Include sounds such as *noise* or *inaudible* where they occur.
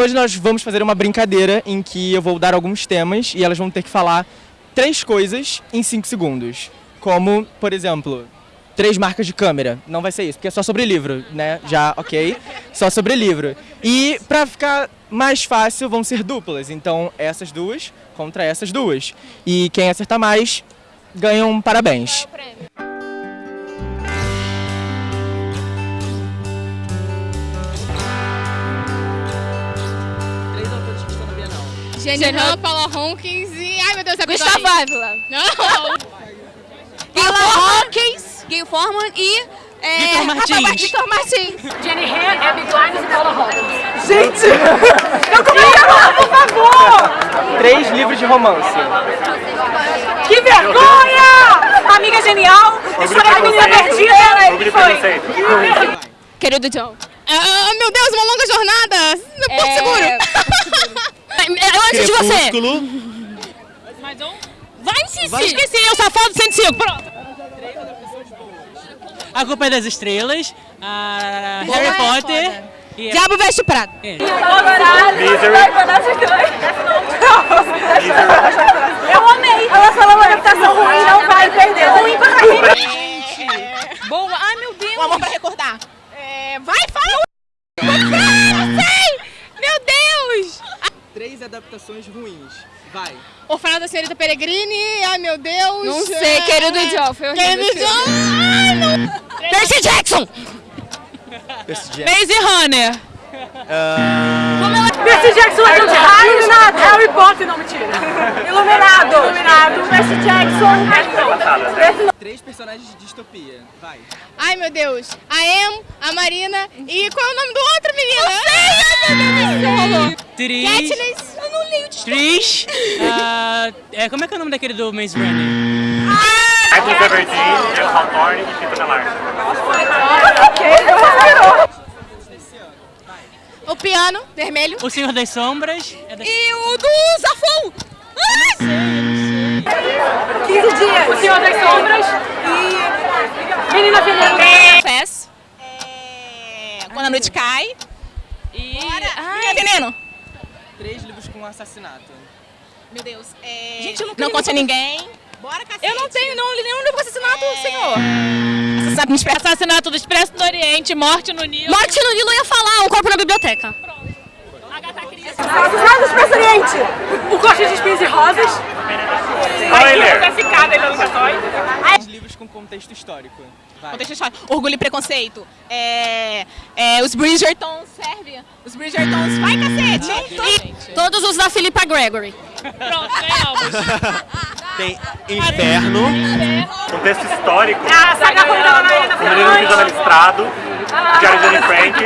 hoje nós vamos fazer uma brincadeira em que eu vou dar alguns temas e elas vão ter que falar três coisas em cinco segundos. Como, por exemplo, três marcas de câmera. Não vai ser isso, porque é só sobre livro, né? Já, ok? Só sobre livro. E pra ficar mais fácil, vão ser duplas. Então, essas duas contra essas duas. E quem acertar mais, ganha um parabéns. Três Han, Paula Hawkins e... Ai, meu Deus, é Gustavo Ávila. Não! Paula Hawkins, Gil Forman e... É, Vitor Martins. Vitor Martins. Jenny Han, Abby e Paula Hawkins. Gente! Eu comecei a falar, por favor! Três livros de romance. Que vergonha! Amiga genial, história da menina perdida. Querido John. Ah, meu Deus, uma longa jornada! É, você. Mais um? Vai, Cici. Vai. Esqueci, eu safado 105, pronto. A Culpa é das Estrelas, a Harry é Potter e... Diabo veste prata. Eu amei. Adaptações ruins. Vai. Orfanato da Senhorita Peregrini, ai meu Deus! Não sei, querido John. Foi horrível. Querido John! Ai, não! Percy Jackson. Percy Jackson. Maze Runner. Percy Jackson é de. Iluminado. Harry Potter, não, mentira. Iluminado. Iluminado. Percy Jackson. Três personagens de distopia. Vai. Ai meu Deus! A Em, a Marina e qual é o nome do outro menino? Não sei! Ai meu Deus! Katniss! Li o Tris. ah, é, como é que é o nome daquele do Maze Runner? Michael Zeverdeen, Jeff Hawthorne e Tito Melar. O piano, vermelho. O Senhor das Sombras. É da... E o do Zafon! 15 dias. O Senhor das Sombras e Menina Veneno. Fez. Quando a noite cai. E... Ai, veneno. Com assassinato. Meu Deus. É... Gente, eu não não conte a ninguém. Bora, cacete! Eu não tenho, não nenhum livro com assassinato, senhor. Assassinato Expresso. Assassinato do Expresso do Oriente, Morte no Nilo. Morte no Nilo eu ia falar, um corpo na biblioteca. Assassinato do Expresso Oriente. O Coxa de Espinhos e Rosas. Spoiler! Livros com contexto histórico. Vai. Contexto histórico. Orgulho e preconceito. É, é, os Bridgertons, serve? Os Bridgertons, vai cacete! E todos os da Philippa Gregory. Pronto, ganhamos. *laughs* Tem Inferno, contexto histórico, A saga ruim da Mariana O Menino do Pisando Listrado, Diário de Anne Frank.